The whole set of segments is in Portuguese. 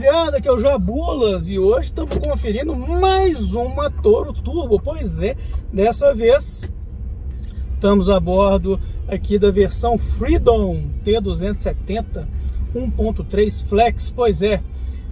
rapaziada, que é o Jabulas e hoje estamos conferindo mais uma Toro Turbo, pois é, dessa vez estamos a bordo aqui da versão Freedom T270 1.3 Flex, pois é,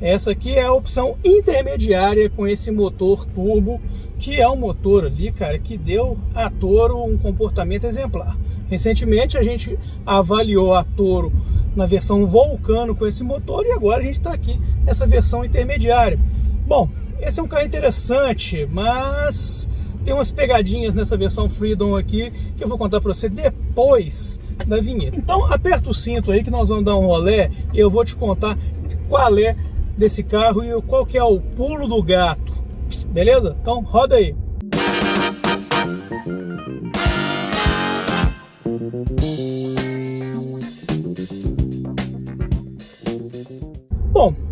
essa aqui é a opção intermediária com esse motor turbo, que é um motor ali, cara, que deu a Toro um comportamento exemplar. Recentemente a gente avaliou a Toro na versão Vulcano com esse motor e agora a gente está aqui nessa versão intermediária. Bom, esse é um carro interessante, mas tem umas pegadinhas nessa versão Freedom aqui que eu vou contar para você depois da vinheta. Então aperta o cinto aí que nós vamos dar um rolé e eu vou te contar qual é desse carro e qual que é o pulo do gato, beleza? Então roda aí. Bom,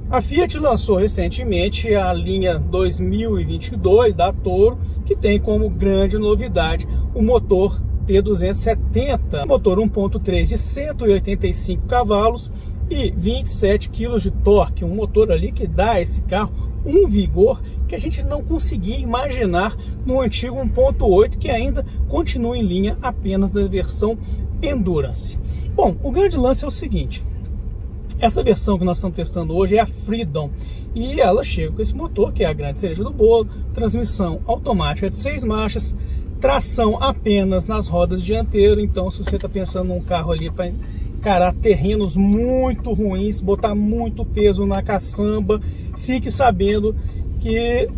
a Fiat lançou recentemente a linha 2022 da Toro, que tem como grande novidade o motor T270, motor 1.3 de 185 cavalos e 27 kg de torque, um motor ali que dá a esse carro um vigor que a gente não conseguia imaginar no antigo 1.8 que ainda continua em linha apenas da versão Endurance. Bom, o grande lance é o seguinte, essa versão que nós estamos testando hoje é a Freedom. E ela chega com esse motor que é a grande cereja do bolo, transmissão automática de seis marchas, tração apenas nas rodas dianteiras, então se você está pensando num carro ali para encarar terrenos muito ruins, botar muito peso na caçamba, fique sabendo que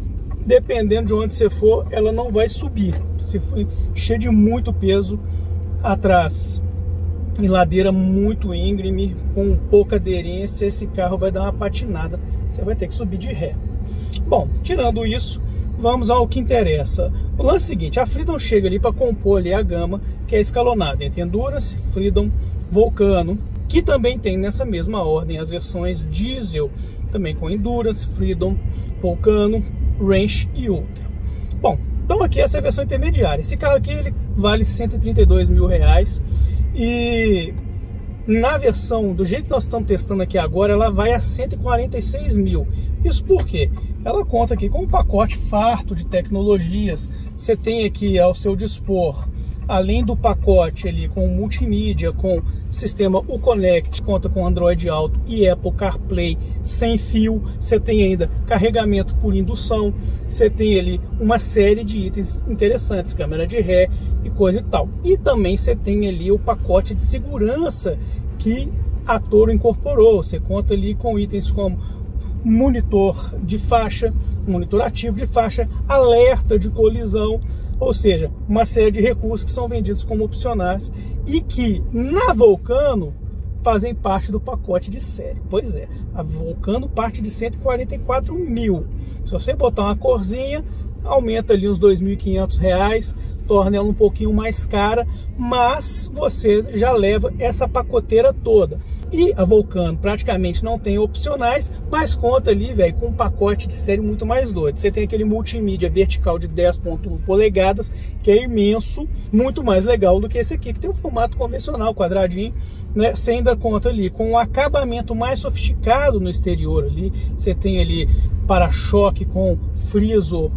dependendo de onde você for, ela não vai subir. Se for cheio de muito peso atrás, em ladeira muito íngreme, com pouca aderência, esse carro vai dar uma patinada, você vai ter que subir de ré. Bom, tirando isso, vamos ao que interessa. O lance é o seguinte, a Freedom chega ali para compor ali a gama, que é escalonada entre Endurance, Freedom Volcano, que também tem nessa mesma ordem as versões diesel, também com Endurance, Freedom, Volcano, Range e Ultra. Bom, então aqui essa é a versão intermediária. Esse carro aqui ele vale 132 mil reais e na versão, do jeito que nós estamos testando aqui agora, ela vai a 146 mil. Isso por quê? Ela conta aqui com um pacote farto de tecnologias. Você tem aqui ao seu dispor além do pacote ali com multimídia, com sistema Uconnect, conta com Android Auto e Apple CarPlay sem fio, você tem ainda carregamento por indução, você tem ali uma série de itens interessantes, câmera de ré e coisa e tal. E também você tem ali o pacote de segurança que a Toro incorporou, você conta ali com itens como monitor de faixa, monitor ativo de faixa, alerta de colisão, ou seja, uma série de recursos que são vendidos como opcionais e que na Vulcano fazem parte do pacote de série. Pois é, a Vulcano parte de 144 mil. Se você botar uma corzinha, aumenta ali uns 2.500 reais, torna ela um pouquinho mais cara, mas você já leva essa pacoteira toda. E a Vulcano praticamente não tem opcionais, mas conta ali, velho, com um pacote de série muito mais doido. Você tem aquele multimídia vertical de 10.1 polegadas, que é imenso, muito mais legal do que esse aqui, que tem um formato convencional, quadradinho, né? Você ainda conta ali com um acabamento mais sofisticado no exterior ali. Você tem ali para-choque com friso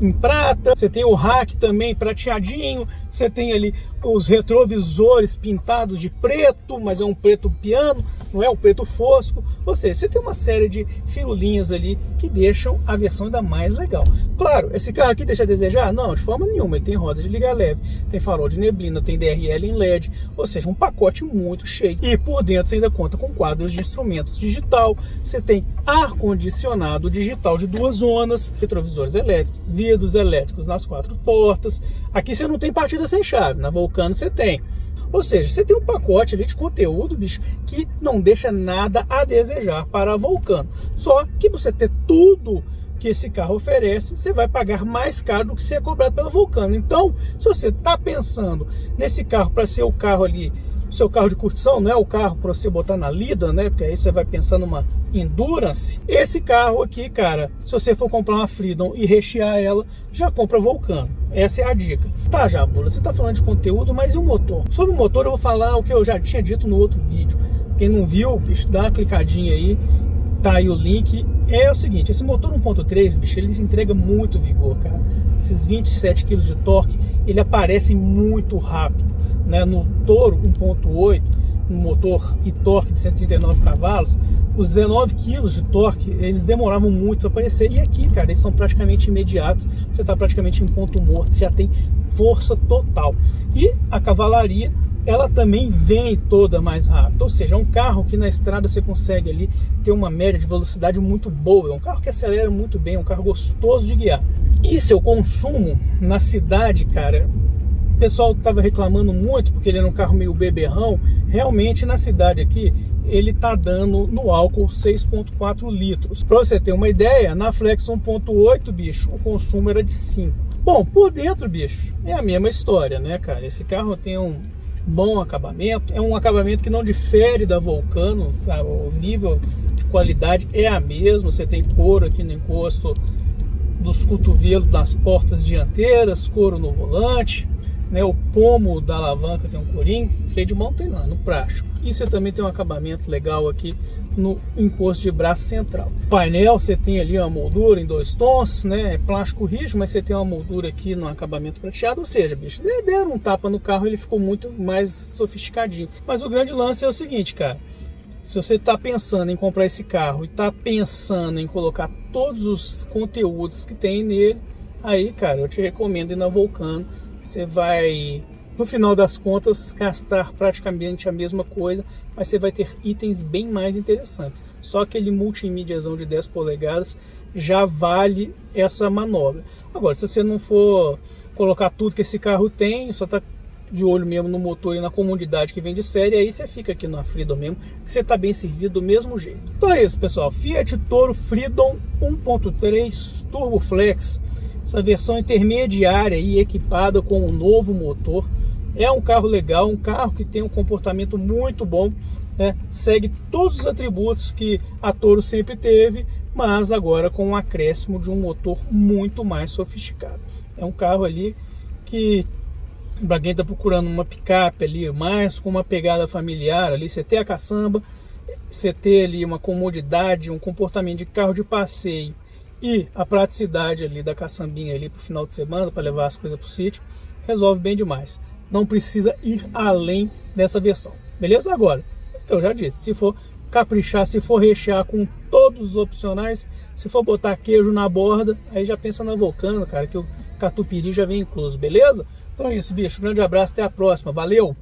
em prata, você tem o rack também prateadinho, você tem ali os retrovisores pintados de preto, mas é um preto piano, não é um preto fosco, ou seja, você tem uma série de firulinhas ali que deixam a versão ainda mais legal. Claro, esse carro aqui deixa a desejar? Não, de forma nenhuma, ele tem roda de liga leve, tem farol de neblina, tem DRL em LED, ou seja, um pacote muito cheio. E por dentro você ainda conta com quadros de instrumentos digital, você tem ar-condicionado digital de duas zonas, retrovisores elétricos, vidros elétricos nas quatro portas. Aqui você não tem partida sem chave, na Vulcano você tem. Ou seja, você tem um pacote ali de conteúdo, bicho, que não deixa nada a desejar para a Vulcano. Só que você ter tudo que esse carro oferece, você vai pagar mais caro do que ser cobrado pela Vulcano. Então, se você está pensando nesse carro para ser o carro ali seu carro de curtição, não é o carro para você botar na lida, né? Porque aí você vai pensar numa Endurance. Esse carro aqui, cara, se você for comprar uma Freedom e rechear ela, já compra Vulcano. Essa é a dica. Tá, Jabula, você tá falando de conteúdo, mas e o motor? Sobre o motor eu vou falar o que eu já tinha dito no outro vídeo. Quem não viu, bicho, dá uma clicadinha aí Tá aí o link. É o seguinte, esse motor 1.3, bicho, ele entrega muito vigor, cara. Esses 27 kg de torque, ele aparece muito rápido, né? No Toro 1.8, no motor e torque de 139 cavalos, os 19 kg de torque, eles demoravam muito para aparecer. E aqui, cara, eles são praticamente imediatos. Você está praticamente em ponto morto, já tem força total. E a cavalaria ela também vem toda mais rápida. Ou seja, é um carro que na estrada você consegue ali ter uma média de velocidade muito boa. É um carro que acelera muito bem, é um carro gostoso de guiar. E seu consumo na cidade, cara, o pessoal estava reclamando muito porque ele era um carro meio beberrão. Realmente na cidade aqui ele tá dando no álcool 6.4 litros. Para você ter uma ideia, na Flex 1.8, bicho, o consumo era de 5. Bom, por dentro, bicho, é a mesma história, né, cara? Esse carro tem um bom acabamento, é um acabamento que não difere da Vulcano, sabe? O nível de qualidade é a mesma, você tem couro aqui no encosto dos cotovelos das portas dianteiras, couro no volante, né? O pomo da alavanca tem um corinho, freio de mão tem é no prático. E você também tem um acabamento legal aqui no encosto de braço central. Painel, você tem ali uma moldura em dois tons, né? É plástico rígido, mas você tem uma moldura aqui no acabamento prateado, ou seja, bicho, deram um tapa no carro, ele ficou muito mais sofisticadinho. Mas o grande lance é o seguinte, cara, se você está pensando em comprar esse carro e está pensando em colocar todos os conteúdos que tem nele, aí, cara, eu te recomendo ir na Vulcano. Você vai no final das contas, gastar praticamente a mesma coisa, mas você vai ter itens bem mais interessantes. Só aquele multimídiazão de 10 polegadas já vale essa manobra. Agora, se você não for colocar tudo que esse carro tem, só está de olho mesmo no motor e na comodidade que vem de série, aí você fica aqui na Freedom mesmo, que você está bem servido do mesmo jeito. Então é isso, pessoal. Fiat Toro Freedom 1.3 Turbo Flex, essa versão intermediária e equipada com um novo motor é um carro legal, um carro que tem um comportamento muito bom, né? segue todos os atributos que a Toro sempre teve, mas agora com um acréscimo de um motor muito mais sofisticado. É um carro ali que para quem está procurando uma picape ali, mais com uma pegada familiar ali, você tem a caçamba, você ter ali uma comodidade, um comportamento de carro de passeio e a praticidade ali da caçambinha ali para o final de semana, para levar as coisas para o sítio, resolve bem demais não precisa ir além dessa versão. Beleza? Agora, eu já disse, se for caprichar, se for rechear com todos os opcionais, se for botar queijo na borda, aí já pensa na Vulcano, cara, que o catupiry já vem incluso, beleza? Então é isso, bicho. Grande abraço, até a próxima. Valeu!